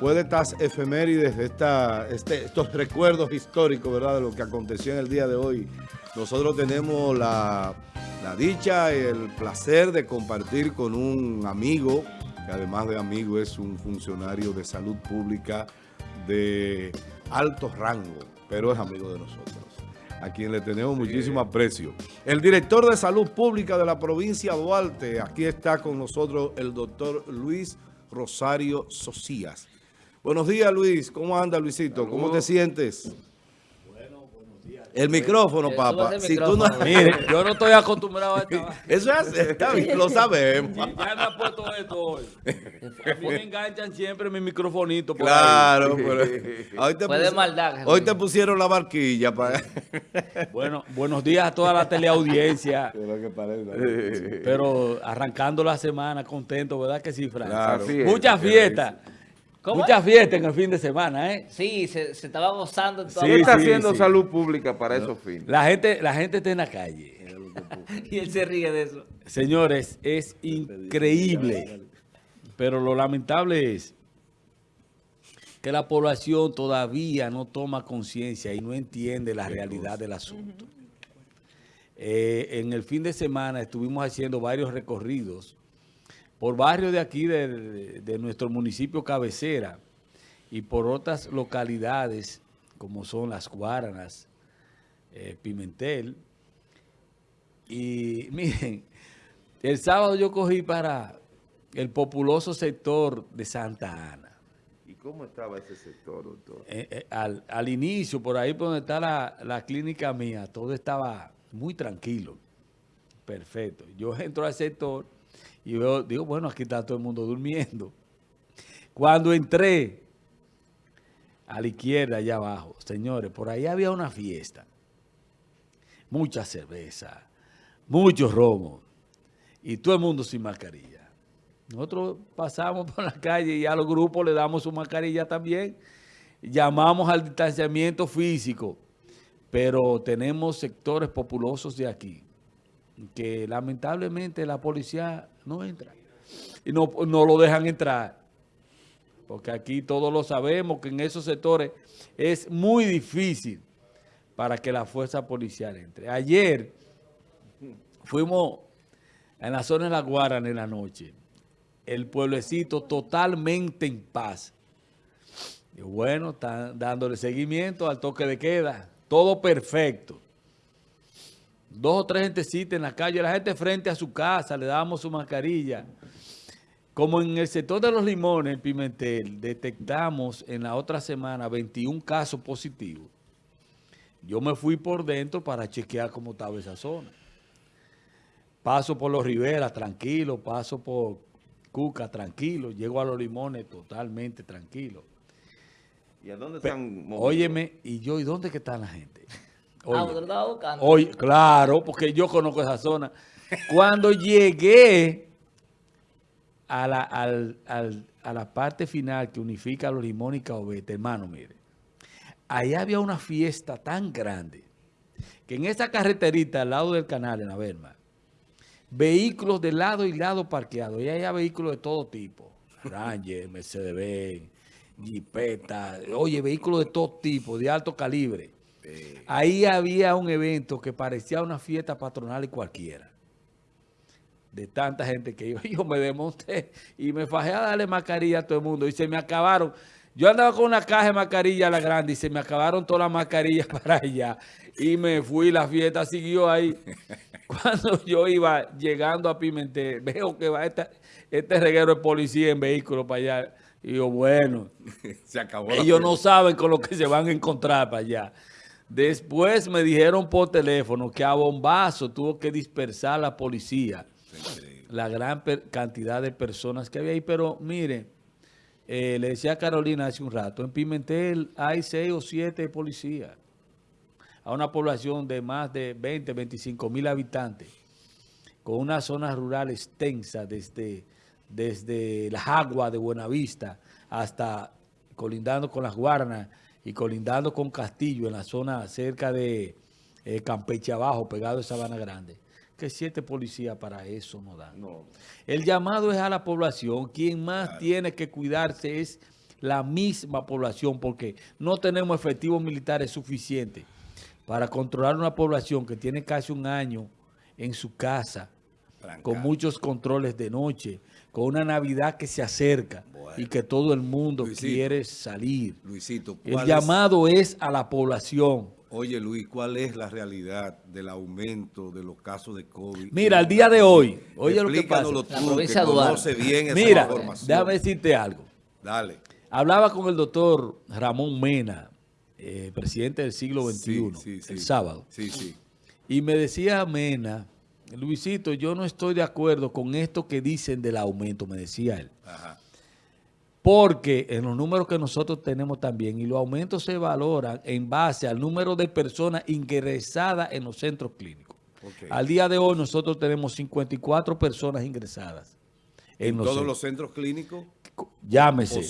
después de estas efemérides, de esta, este, estos recuerdos históricos, ¿verdad? De lo que aconteció en el día de hoy, nosotros tenemos la, la dicha y el placer de compartir con un amigo, que además de amigo es un funcionario de salud pública de alto rango, pero es amigo de nosotros a quien le tenemos muchísimo aprecio. El director de Salud Pública de la provincia de Duarte, aquí está con nosotros el doctor Luis Rosario Socias. Buenos días, Luis. ¿Cómo anda, Luisito? ¿Cómo te sientes? Bueno, buenos días. El micrófono, papá. Si tú no... Mire, yo no estoy acostumbrado a esto. Eso es, está bien, lo sabemos. Ya me ha puesto esto hoy. A mí me enganchan siempre mi microfonito. Por claro, pero hoy te, maldad, hoy te pusieron la barquilla. Para... Bueno, buenos días a toda la teleaudiencia. pero arrancando la semana, contento, ¿verdad que sí, Fran? Claro. Muchas fiestas. Muchas fiestas en el fin de semana, ¿eh? Sí, se, se estaba gozando. Todo. Sí, está haciendo salud pública para esos fines? La gente, la gente está en la calle. y él se ríe de eso. Señores, es increíble. Pero lo lamentable es que la población todavía no toma conciencia y no entiende la realidad del asunto. Eh, en el fin de semana estuvimos haciendo varios recorridos por barrios de aquí, de, de, nuestro municipio cabecera, y por otras localidades, como son Las Guaranas, eh, Pimentel. Y miren, el sábado yo cogí para el populoso sector de Santa Ana. ¿Y cómo estaba ese sector, doctor? Eh, eh, al, al, inicio, por ahí por donde está la, la clínica mía, todo estaba muy tranquilo. Perfecto. Yo entro al sector y veo, digo, bueno, aquí está todo el mundo durmiendo. Cuando entré a la izquierda, allá abajo, señores, por ahí había una fiesta. Mucha cerveza, muchos romos y todo el mundo sin mascarilla. Nosotros pasamos por la calle y a los grupos le damos su mascarilla también. Llamamos al distanciamiento físico, pero tenemos sectores populosos de aquí que lamentablemente la policía no entra. Y no, no lo dejan entrar. Porque aquí todos lo sabemos que en esos sectores es muy difícil para que la fuerza policial entre. Ayer fuimos en la zona de La Guarana en la noche. El pueblecito totalmente en paz. Y bueno, están dándole seguimiento al toque de queda. Todo perfecto dos o tres gentecitas en la calle, la gente frente a su casa, le damos su mascarilla. Como en el sector de los limones, en Pimentel, detectamos en la otra semana 21 casos positivos. Yo me fui por dentro para chequear cómo estaba esa zona. Paso por los Riveras, tranquilo. Paso por Cuca, tranquilo. Llego a los limones totalmente tranquilo. ¿Y a dónde están? Óyeme, y yo, ¿y dónde que está la gente? Ah, claro, porque yo conozco esa zona. Cuando llegué a la, a la parte final que unifica a los limones y caobete, hermano, mire, ahí había una fiesta tan grande que en esa carreterita al lado del canal, en la Verma, vehículos de lado y lado parqueados, y había vehículos de todo tipo, Ranger, Mercedes-Benz, Jeepeta, oye, vehículos de todo tipo, de alto calibre. Ahí había un evento que parecía una fiesta patronal y cualquiera. De tanta gente que iba. Yo me desmonté y me fajé a darle mascarilla a todo el mundo. Y se me acabaron. Yo andaba con una caja de mascarilla a la grande y se me acabaron todas las mascarillas para allá. Y me fui, la fiesta siguió ahí. Cuando yo iba llegando a Pimentel, veo que va este reguero de policía en vehículo para allá. Y yo, bueno, se acabó ellos no saben con lo que se van a encontrar para allá. Después me dijeron por teléfono que a bombazo tuvo que dispersar la policía. La gran cantidad de personas que había ahí. Pero mire, eh, le decía a Carolina hace un rato, en Pimentel hay seis o siete policías. A una población de más de 20, 25 mil habitantes. Con una zona rural extensa desde, desde las aguas de Buenavista hasta colindando con las Guarnas y colindando con Castillo en la zona cerca de eh, Campeche Abajo, pegado a Sabana Grande, que siete policías para eso no dan. El llamado es a la población. Quien más tiene que cuidarse es la misma población porque no tenemos efectivos militares suficientes para controlar una población que tiene casi un año en su casa, con muchos controles de noche, con una Navidad que se acerca y que todo el mundo quiere salir. Luisito, el llamado es a la población. Oye, Luis, ¿cuál es la realidad del aumento de los casos de COVID? Mira, al día de hoy, oye lo que pasa. Tú, que conoce bien esa Mira, déjame decirte algo. Dale. Hablaba con el doctor Ramón Mena, eh, presidente del siglo XXI, el sábado. Sí, sí. Y me decía Mena Luisito, yo no estoy de acuerdo con esto que dicen del aumento, me decía él. Porque en los números que nosotros tenemos también, y los aumentos se valoran en base al número de personas ingresadas en los centros clínicos. Al día de hoy nosotros tenemos 54 personas ingresadas. ¿En, todos los centros clínicos? Llámese.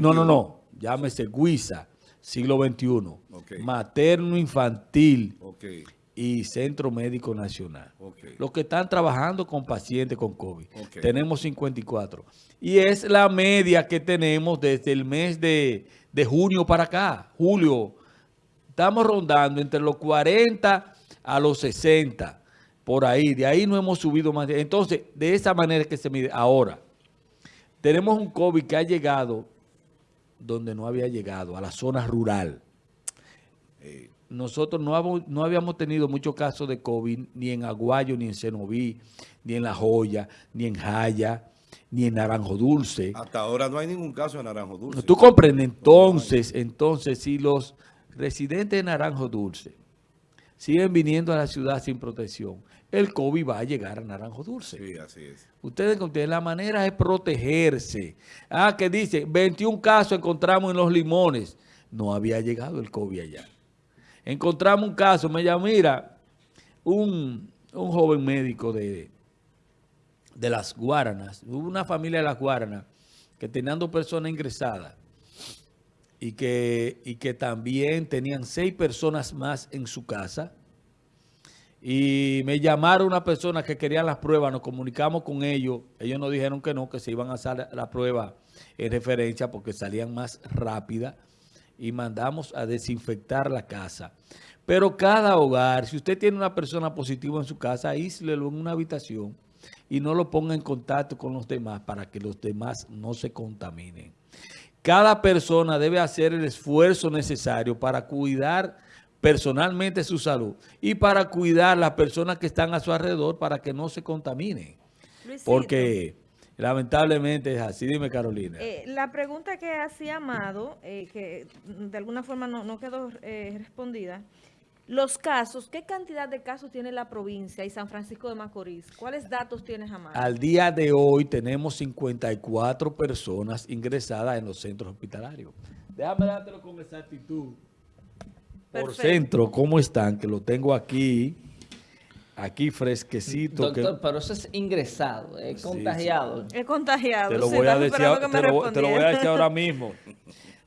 no, no, no. Llámese Guisa, siglo XXI. Materno infantil y Centro Médico Nacional. Los que están trabajando con pacientes con COVID. Tenemos 54. Y es la media que tenemos desde el mes de, junio para acá. Julio, estamos rondando entre los 40 a los 60. Por ahí. De ahí no hemos subido más. Entonces, de esa manera que se mide. Ahora, tenemos un COVID que ha llegado donde no había llegado, a la zona rural. Eh, nosotros no, no habíamos tenido muchos casos de COVID ni en Aguayo, ni en Cenoví, ni en La Joya, ni en Jaya, ni en Naranjo Dulce. Hasta ahora no hay ningún caso en Naranjo Dulce. Tú comprendes, entonces, entonces, si los residentes de Naranjo Dulce siguen viniendo a la ciudad sin protección, el COVID va a llegar a Naranjo Dulce. Sí, así es. Ustedes, la manera es protegerse. Ah, que dice, 21 casos encontramos en los limones. No había llegado el COVID allá encontramos un caso, me llama, mira, un, joven médico de, de las Guaranas, hubo una familia de las Guaranas que tenían dos personas ingresadas y que, y que también tenían seis personas más en su casa. Y me llamaron una persona que quería las pruebas, nos comunicamos con ellos. Ellos nos dijeron que no, que se iban a hacer la prueba en referencia porque salían más rápida y mandamos a desinfectar la casa. Pero cada hogar, si usted tiene una persona positiva en su casa, aíslelo en una habitación y no lo ponga en contacto con los demás para que los demás no se contaminen. Cada persona debe hacer el esfuerzo necesario para cuidar personalmente su salud y para cuidar las personas que están a su alrededor para que no se contaminen. Porque Lamentablemente es así. Dime, Carolina. Eh, la pregunta que hacía Amado, eh, que de alguna forma no, quedó eh, respondida, los casos, ¿qué cantidad de casos tiene la provincia y San Francisco de Macorís? ¿Cuáles datos tienes, Amado? Al día de hoy tenemos 54 personas ingresadas en los centros hospitalarios. Déjame dártelo con exactitud. Por centro, ¿cómo están? Que lo tengo aquí aquí fresquecito. Doctor, pero eso es ingresado, es contagiado. Es contagiado. Te lo, voy, a decir, te, lo, voy a decir ahora mismo.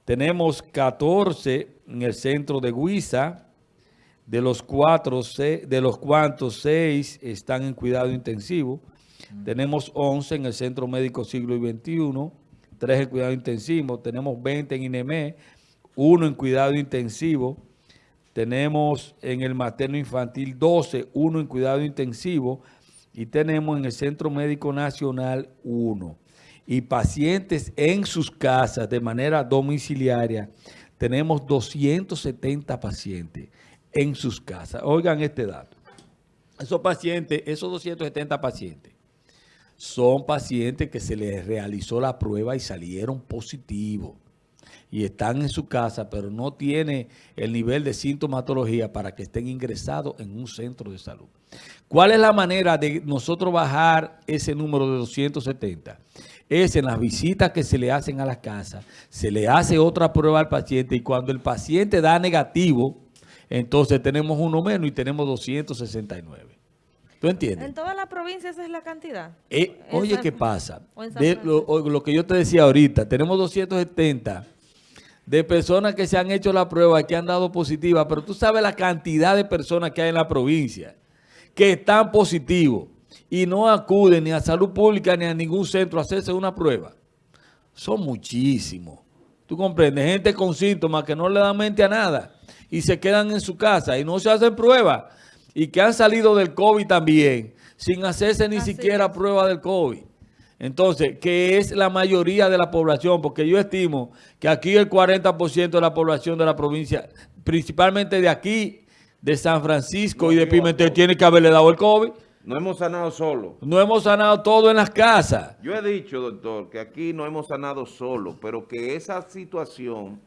Tenemos 14 en el centro de Guisa, de los cuatro, de los cuantos seis están en cuidado intensivo. Tenemos 11 en el Centro Médico Siglo XXI, 3 en cuidado intensivo. Tenemos 20 en INEME, 1 en cuidado intensivo. Tenemos en el materno infantil 12, 1 en cuidado intensivo y tenemos en el Centro Médico Nacional 1. Y pacientes en sus casas de manera domiciliaria, tenemos 270 pacientes en sus casas. Oigan este dato. Esos pacientes, esos 270 pacientes, son pacientes que se les realizó la prueba y salieron positivos y están en su casa, pero no tiene el nivel de sintomatología para que estén ingresados en un centro de salud. ¿Cuál es la manera de nosotros bajar ese número de 270? Es en las visitas que se le hacen a la casa, se le hace otra prueba al paciente y cuando el paciente da negativo, entonces tenemos uno menos y tenemos 269. ¿Tú entiendes? ¿En toda la provincia esa es la cantidad? Eh, oye, ¿qué pasa? lo, lo, que yo te decía ahorita, tenemos 270 de personas que se han hecho la prueba y que han dado positiva, pero tú sabes la cantidad de personas que hay en la provincia que están positivos y no acuden ni a salud pública ni a ningún centro a hacerse una prueba. Son muchísimos. tú comprendes, gente con síntomas que no le dan mente a nada y se quedan en su casa y no se hacen pruebas y que han salido del COVID también sin hacerse ni Así siquiera es. prueba del COVID. Entonces, que es la mayoría de la población, porque yo estimo que aquí el 40% de la población de la provincia, principalmente de aquí, de San Francisco y de Pimentel, tiene que haberle dado el COVID. No hemos sanado solo. No hemos sanado todo en las casas. Yo he dicho, doctor, que aquí no hemos sanado solo, pero que esa situación,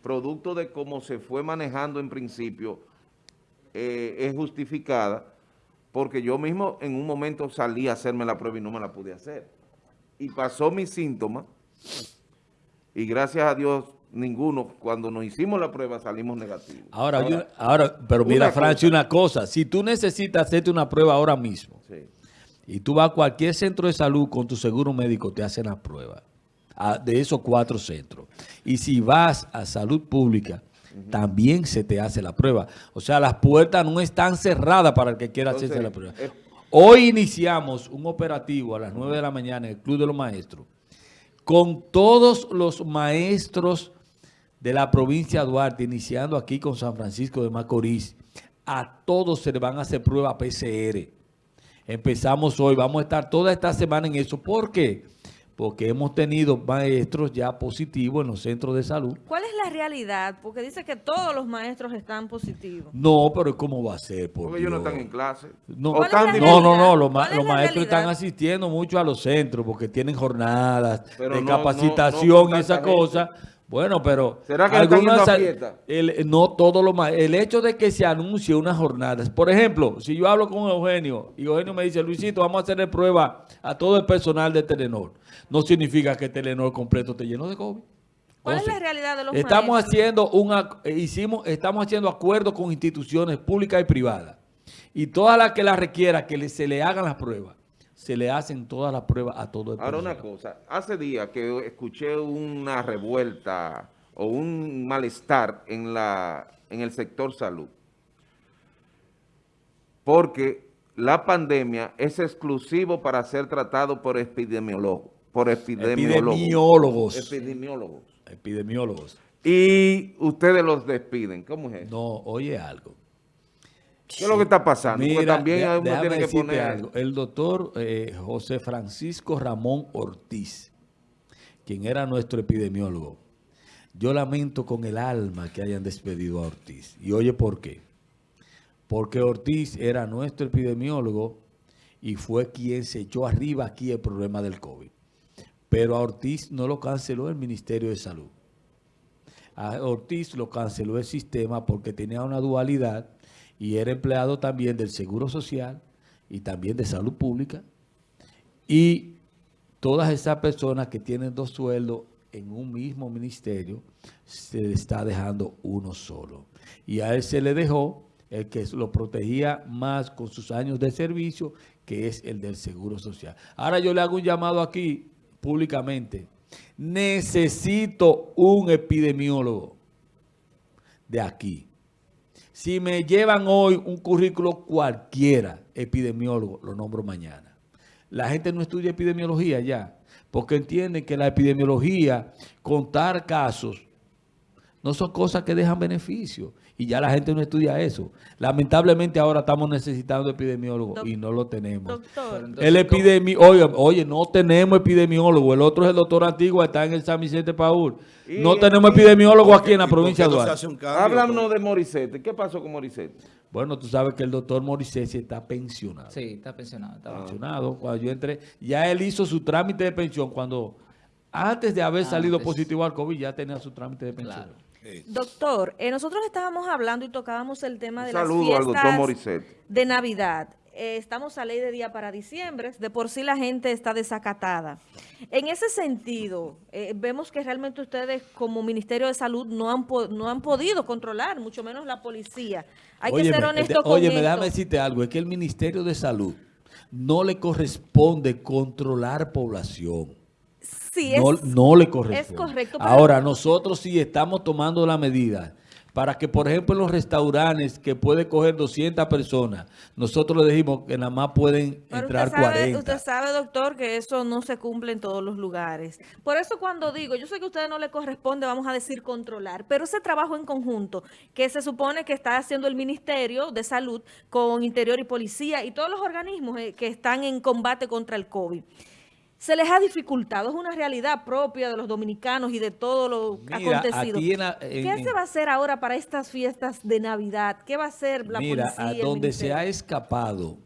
producto de cómo se fue manejando en principio, eh, es justificada, porque yo mismo en un momento salí a hacerme la prueba y no me la pude hacer. Y pasó mis síntomas, y gracias a Dios, ninguno, cuando nos hicimos la prueba salimos negativos. Ahora, yo- ahora pero mira, cosa. una cosa. Si tú necesitas hacerte una prueba ahora mismo Sí. y tú vas a cualquier centro de salud con tu seguro médico, te hacen la prueba ah, de esos cuatro centros. Y si vas a salud pública, también se te hace la prueba. O sea, las puertas no están cerradas para el que quiera hacerse la prueba. Hoy iniciamos un operativo a las 9 de la mañana en el Club de los Maestros con todos los maestros de la provincia de Duarte, iniciando aquí con San Francisco de Macorís. A todos se le van a hacer pruebas PCR. Empezamos hoy, vamos a estar toda esta semana en eso. ¿Por qué? Porque hemos tenido maestros ya positivos en los centros de salud. ¿Cuál es la realidad? Porque dice que todos los maestros están positivos. No, pero ¿cómo va a ser? Por Porque ellos no están en clase. No, O ¿Cuál es están la divi- no, no, los, ma- ¿Cuál es los la maestros están asistiendo mucho a los centros porque tienen jornadas Pero de no- no- capacitación no y esa gente. Bueno, pero... ¿Será que están yendo a sal- fiesta? el- no todos los ma- El hecho de que se anuncie unas jornadas. Por ejemplo, si yo hablo con Eugenio y Eugenio me dice, Luisito, vamos a hacerle prueba a todo el personal de Telenor. No significa que Telenor completo esté lleno de COVID. ¿Cuál es la realidad de los Estamos maestros? haciendo un hicimos, estamos haciendo acuerdos con instituciones públicas y privadas. Y todas las que las requiera que le- se le hagan las pruebas, se le hacen todas las pruebas a todo el Ahora una cosa, hace días que escuché una revuelta o un malestar en la en el sector salud. Porque la pandemia es exclusivo para ser tratado por epidemiólogos, por epidemiólogos. Epidemiólogos. Epidemiólogos. Epidemiólogos. Y ustedes los despiden. ¿Cómo es eso? No, oye algo. ¿Qué es lo que está pasando? Mira, también de- uno tiene que poner... algo. El doctor eh, José Francisco Ramón Ortiz, quien era nuestro epidemiólogo, yo lamento con el alma que hayan despedido a Ortiz. Y oye, ¿por qué? Porque Ortiz era nuestro epidemiólogo y fue quien se echó arriba aquí el problema del COVID. Pero a Ortiz no lo canceló el Ministerio de Salud. A Ortiz lo canceló el sistema porque tenía una dualidad y era empleado también del Seguro Social y también de Salud Pública. Y todas esas personas que tienen dos sueldos en un mismo ministerio, se le está dejando uno solo. Y a él se le dejó el que lo protegía más con sus años de servicio, que es el del Seguro Social. Ahora yo le hago un llamado aquí públicamente. Necesito un epidemiólogo de aquí. Si me llevan hoy un currículo cualquiera, epidemiólogo, lo nombro mañana. La gente no estudia epidemiología ya, porque entienden que la epidemiología, contar casos, no son cosas que dejan beneficio. Y ya la gente no estudia eso. Lamentablemente ahora estamos necesitando epidemiólogos y no lo tenemos. Doctor, El epidemi oye, oye, no tenemos epidemiólogo. El otro es el doctor Antigua, está en el San Vicente Paul. Y- No tenemos y- epidemiólogo aquí en la ¿Y por provincia de Duarte. Háblanos de Morissette. ¿Qué pasó con Morissette? Bueno, tú sabes que el doctor Morisesi está pensionado. Sí, está pensionado. está Pensionado. Cuando yo entré, ya él hizo su trámite de pensión cuando, antes de haber salido Antes. positivo al COVID, ya tenía su trámite de pensión. Claro. Doctor, eh, nosotros estábamos hablando y tocábamos el tema Un de saludo las al doctor fiestas de Navidad. Eh, estamos a ley de día para diciembre, de por sí la gente está desacatada. En ese sentido, eh, vemos que realmente ustedes como Ministerio de Salud no han, po- no han podido controlar, mucho menos la policía. Hay que ser Óyeme, honesto de- con esto. déjame decirte algo, es que el Ministerio de Salud no le corresponde controlar población. Sí, no, es- no le corresponde. es correcto, pero- Ahora, nosotros sí estamos tomando la medida para que, por ejemplo, en los restaurantes que puede coger 200 personas, nosotros le dijimos que nada más pueden Pero entrar usted sabe, 40. Usted sabe, doctor, que eso no se cumple en todos los lugares. Por eso cuando digo, yo sé que a ustedes no le corresponde, vamos a decir, controlar, pero ese trabajo en conjunto que se supone que está haciendo el Ministerio de Salud con Interior y Policía y todos los organismos eh, que están en combate contra el COVID, se les ha dificultado. Es una realidad propia de los dominicanos y de todo lo Mira, acontecido. aquí en la- en- ¿Qué se va a hacer ahora para estas fiestas de Navidad? ¿Qué va a hacer la Mira, policía? a el donde se ha escapado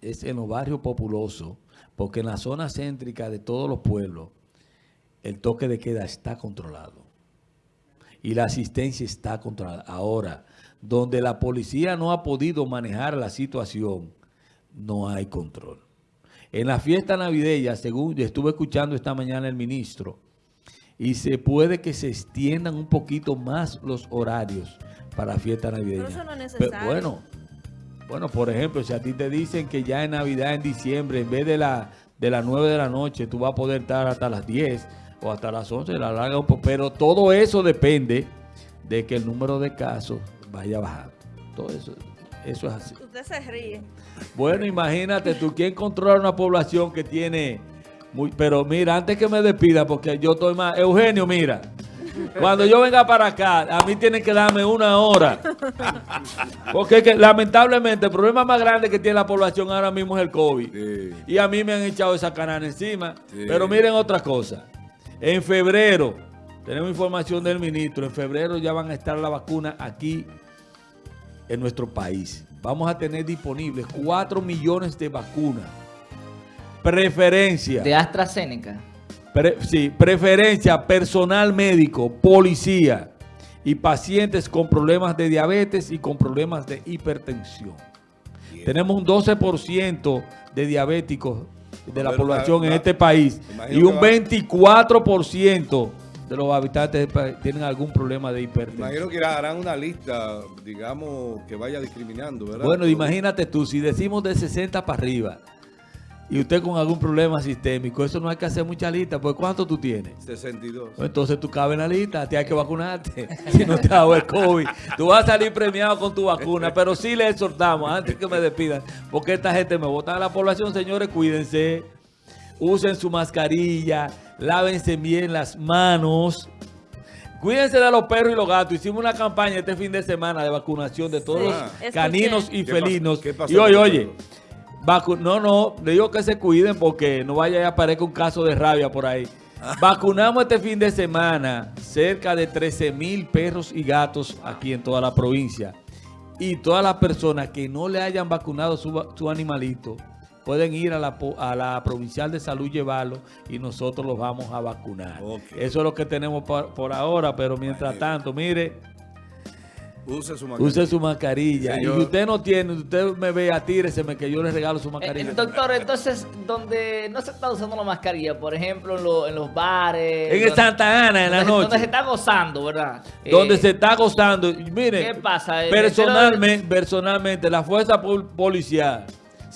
es en los barrios populosos, porque en la zona céntrica de todos los pueblos, el toque de queda está controlado. Y la asistencia está controlada. Ahora, donde la policía no ha podido manejar la situación, no hay control. En la fiesta navideña, según estuve escuchando esta mañana el ministro, y se puede que se extiendan un poquito más los horarios para la fiesta navideña. Pero eso no es necesario. bueno, bueno, por ejemplo, si a ti te dicen que ya en Navidad, en diciembre, en vez de, la, de las 9 de la noche, tú vas a poder estar hasta las 10 o hasta las 11, la larga un poco. Pero todo eso depende de que el número de casos vaya bajando. Todo eso, eso es así. Usted se ríe. Bueno, imagínate tú, ¿quién controla una población que tiene... Muy, pero mira, antes que me despida, porque yo estoy más... Eugenio, mira, cuando yo venga para acá, a mí tienen que darme una hora. Porque que, lamentablemente el problema más grande que tiene la población ahora mismo es el COVID. Sí. Y a mí me han echado esa canana encima. Sí. Pero miren otra cosa. En febrero, tenemos información del ministro, en febrero ya van a estar la vacuna aquí en nuestro país. Vamos a tener disponibles 4 millones de vacunas. Preferencia. De AstraZeneca. Pre- sí, preferencia personal médico, policía y pacientes con problemas de diabetes y con problemas de hipertensión. Tenemos un 12% de diabéticos de la Pero, población la- en este país y un que va- 24% de los habitantes tienen algún problema de hipertensión. Imagino que harán una lista, digamos, que vaya discriminando, ¿verdad? Bueno, imagínate tú, si decimos de 60 para arriba y usted con algún problema sistémico, eso no hay que hacer mucha lista, pues ¿cuánto tú tienes? 62. Pues Entonces tú cabes en la lista, te hay que vacunarte. Si no te ha dado el COVID, tú vas a salir premiado con tu vacuna. Pero sí le exhortamos, antes que me despidan, porque esta gente me vota a la población, señores, cuídense, usen su mascarilla, lávense bien las manos. Cuídense de los perros y los gatos. Hicimos una campaña este fin de semana de vacunación de todos Sí, los escuché. caninos y felinos. ¿Qué pasó y oye, oye? Vacu- no, no, le digo que se cuiden porque no vaya a aparecer un caso de rabia por ahí. Vacunamos este fin de semana cerca de 13 mil perros y gatos aquí en toda la provincia. Y todas las personas que no le hayan vacunado su, va- su animalito pueden ir a la, a la provincial de salud, llevarlo y nosotros los vamos a vacunar. Eso es lo que tenemos por, por ahora, pero mientras tanto, mire, Use su mascarilla. use su mascarilla. Y si usted no tiene, usted me ve, atíreseme que yo le regalo su Eh, mascarilla. eh, doctor, entonces, donde no se está usando la mascarilla, por ejemplo, en, lo- en los bares. En donde- Santa Ana, en la donde- Donde se noche. está gozando, ¿verdad? Donde Eh, se está gozando. Mire, ¿Qué pasa? Personalmente, personalmente, la fuerza pol- policial,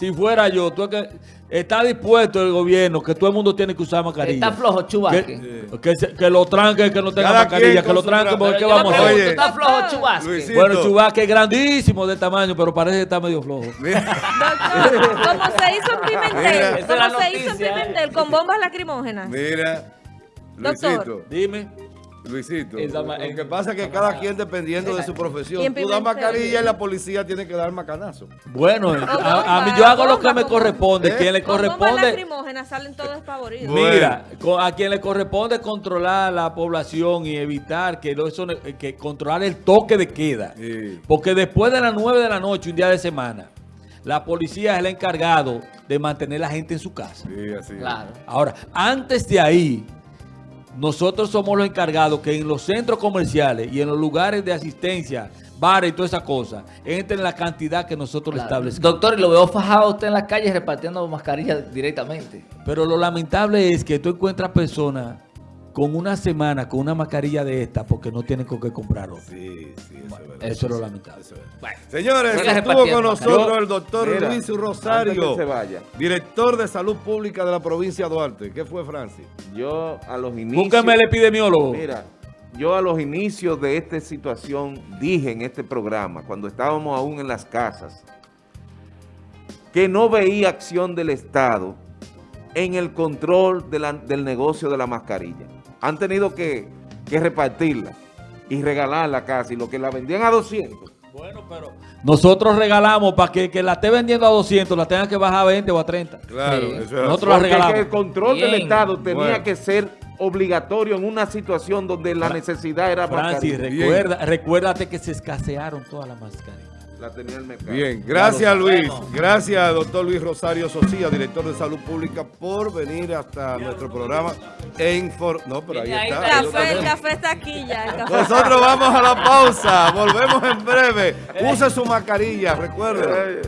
si fuera yo, tú es que está dispuesto el gobierno que todo el mundo tiene que usar mascarilla. Está flojo, Chubasque. Que, que, se- que lo tranque, que no tenga Cada mascarilla, que lo tranque, tra- porque ¿qué vamos a hacer? ¿Está flojo, Chubasque? Luisito. Bueno, Chubasque es grandísimo de tamaño, pero parece que está medio flojo. Doctor, como se hizo en. Pimentel, como se hizo en ¿eh? Pimentel, con bombas lacrimógenas. Mira, Doctor. Dime. Luisito, lo que pasa es que cada quien dependiendo de su profesión, tú das mascarilla y la policía tiene que dar macanazo. Bueno, a, a mí yo hago lo que me corresponde. ¿Eh? Quien le corresponde... lacrimógenas salen todos. Bueno. Mira, a quien le corresponde controlar la población y evitar que, lo- eso, que controlar el toque de queda. Sí. Porque después de las 9 de la noche, un día de semana, la policía es el encargado de mantener a la gente en su casa. Sí, así. Claro. Ahora, antes de ahí, nosotros somos los encargados que en los centros comerciales y en los lugares de asistencia, bares y todas esas cosas, entren la cantidad que nosotros le establecemos. Doctor, y lo veo fajado a usted en las calles repartiendo mascarillas directamente. Pero lo lamentable es que tú encuentras personas con una semana con una mascarilla de esta porque no tienen con qué comprar otra. Sí, sí, eso es verdad. Eso es lo lamentable. Es. Señores, estuvo con nosotros el doctor Mira, Luis Rosario, se vaya. director de salud pública de la provincia de Duarte. ¿Qué fue, Francis? Yo a los inicios... Búsqueme el epidemiólogo. Mira, yo a los inicios de esta situación dije en este programa, cuando estábamos aún en las casas, que no veía acción del Estado en el control de la- del negocio de la mascarilla. Han tenido que, que repartirla y regalarla casi, lo que la vendían a 200. Bueno, pero nosotros regalamos para que, que la esté vendiendo a 200, la tenga que bajar a 20 o a 30. Claro, Sí. eso es Nosotros así. la Porque regalamos. que el control del. Estado tenía Bueno. que ser obligatorio en una situación donde la necesidad era Francis, mascarilla. recuerda, recuérdate que se escasearon todas las mascarillas. La tenía el mercado. Bien, gracias Luis. Gracias doctor Luis Rosario Socia, director de Salud Pública, por venir hasta nuestro programa e informar. No, pero ahí está. Café, el café está aquí ya. Nosotros vamos a la pausa. Volvemos en breve. Use su mascarilla, recuerde. Eh,